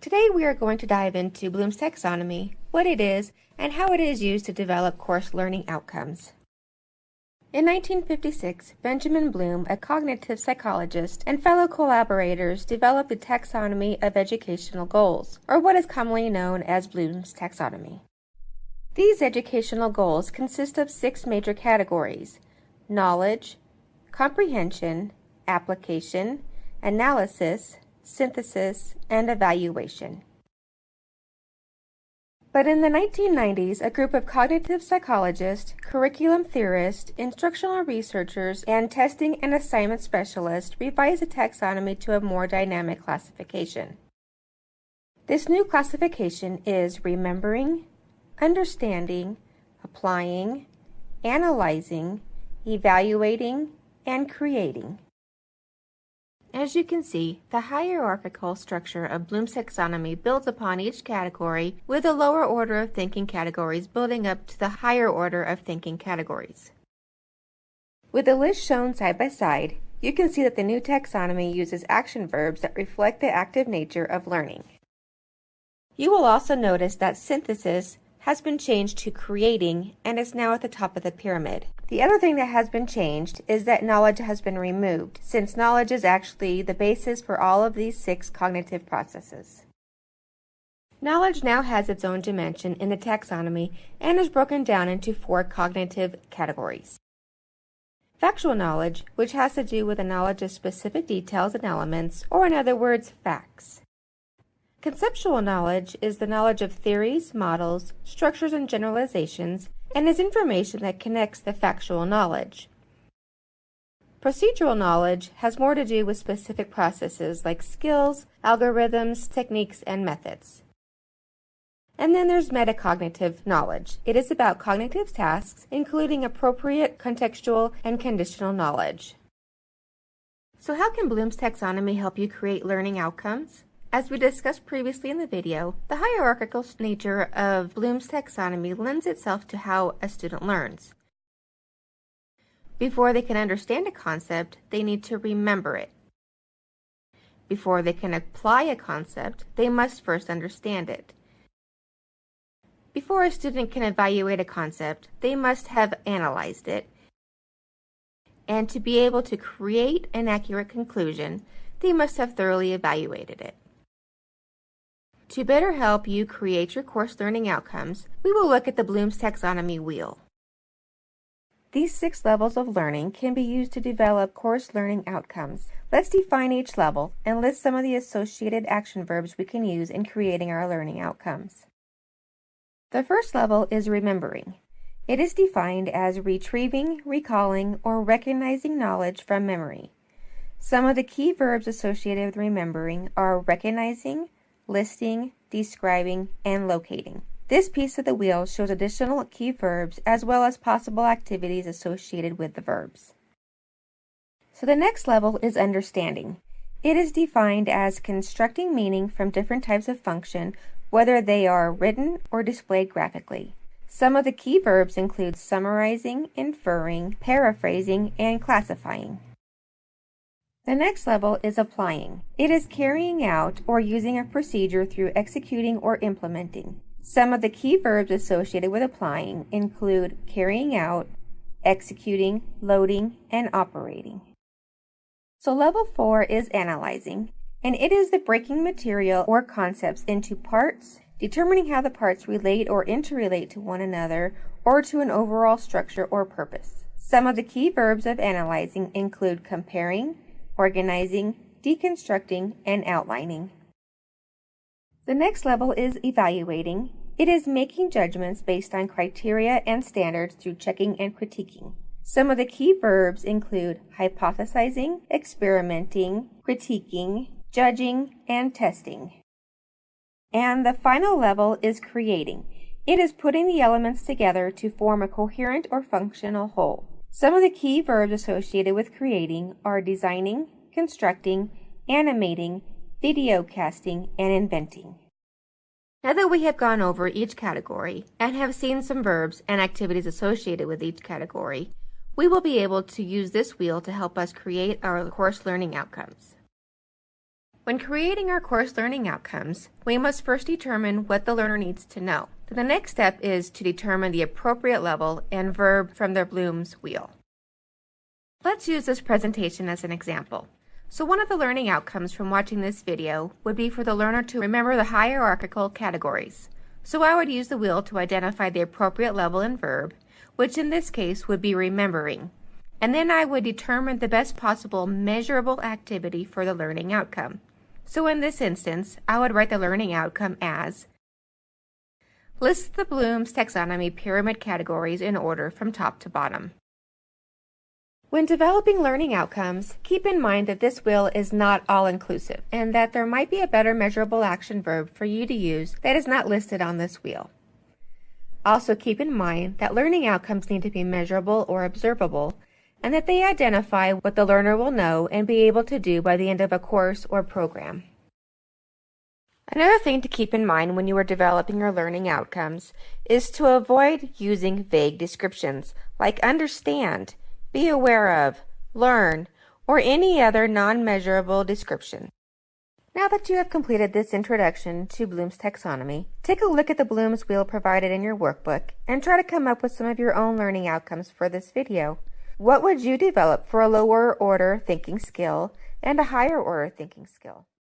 Today we are going to dive into Bloom's taxonomy, what it is, and how it is used to develop course learning outcomes. In 1956, Benjamin Bloom, a cognitive psychologist, and fellow collaborators developed the taxonomy of educational goals, or what is commonly known as Bloom's taxonomy. These educational goals consist of six major categories knowledge, comprehension, application, analysis, synthesis, and evaluation. But in the 1990s, a group of cognitive psychologists, curriculum theorists, instructional researchers, and testing and assignment specialists revised the taxonomy to a more dynamic classification. This new classification is remembering, understanding, applying, analyzing, evaluating, and creating. As you can see, the hierarchical structure of Bloom's taxonomy builds upon each category with a lower order of thinking categories building up to the higher order of thinking categories. With the list shown side by side, you can see that the new taxonomy uses action verbs that reflect the active nature of learning. You will also notice that synthesis has been changed to creating and is now at the top of the pyramid. The other thing that has been changed is that knowledge has been removed, since knowledge is actually the basis for all of these six cognitive processes. Knowledge now has its own dimension in the taxonomy and is broken down into four cognitive categories. Factual knowledge, which has to do with the knowledge of specific details and elements, or in other words, facts. Conceptual knowledge is the knowledge of theories, models, structures, and generalizations, and is information that connects the factual knowledge. Procedural knowledge has more to do with specific processes like skills, algorithms, techniques, and methods. And then there's metacognitive knowledge. It is about cognitive tasks, including appropriate contextual and conditional knowledge. So how can Bloom's taxonomy help you create learning outcomes? As we discussed previously in the video, the hierarchical nature of Bloom's taxonomy lends itself to how a student learns. Before they can understand a concept, they need to remember it. Before they can apply a concept, they must first understand it. Before a student can evaluate a concept, they must have analyzed it. And to be able to create an accurate conclusion, they must have thoroughly evaluated it. To better help you create your course learning outcomes, we will look at the Bloom's Taxonomy wheel. These six levels of learning can be used to develop course learning outcomes. Let's define each level and list some of the associated action verbs we can use in creating our learning outcomes. The first level is remembering. It is defined as retrieving, recalling, or recognizing knowledge from memory. Some of the key verbs associated with remembering are recognizing, listing, describing, and locating. This piece of the wheel shows additional key verbs as well as possible activities associated with the verbs. So the next level is understanding. It is defined as constructing meaning from different types of function, whether they are written or displayed graphically. Some of the key verbs include summarizing, inferring, paraphrasing, and classifying. The next level is applying. It is carrying out or using a procedure through executing or implementing. Some of the key verbs associated with applying include carrying out, executing, loading, and operating. So level 4 is analyzing, and it is the breaking material or concepts into parts, determining how the parts relate or interrelate to one another or to an overall structure or purpose. Some of the key verbs of analyzing include comparing, organizing, deconstructing, and outlining. The next level is evaluating. It is making judgments based on criteria and standards through checking and critiquing. Some of the key verbs include hypothesizing, experimenting, critiquing, judging, and testing. And the final level is creating. It is putting the elements together to form a coherent or functional whole. Some of the key verbs associated with creating are designing, constructing, animating, video casting, and inventing. Now that we have gone over each category and have seen some verbs and activities associated with each category, we will be able to use this wheel to help us create our course learning outcomes. When creating our course learning outcomes, we must first determine what the learner needs to know. Then the next step is to determine the appropriate level and verb from their Bloom's wheel. Let's use this presentation as an example. So one of the learning outcomes from watching this video would be for the learner to remember the hierarchical categories. So I would use the wheel to identify the appropriate level and verb, which in this case would be remembering. And then I would determine the best possible measurable activity for the learning outcome. So in this instance, I would write the learning outcome as List the Bloom's taxonomy pyramid categories in order from top to bottom. When developing learning outcomes, keep in mind that this wheel is not all-inclusive and that there might be a better measurable action verb for you to use that is not listed on this wheel. Also keep in mind that learning outcomes need to be measurable or observable and that they identify what the learner will know and be able to do by the end of a course or program. Another thing to keep in mind when you are developing your learning outcomes is to avoid using vague descriptions like understand, be aware of, learn, or any other non-measurable description. Now that you have completed this introduction to Bloom's taxonomy, take a look at the Bloom's wheel provided in your workbook and try to come up with some of your own learning outcomes for this video. What would you develop for a lower order thinking skill and a higher order thinking skill?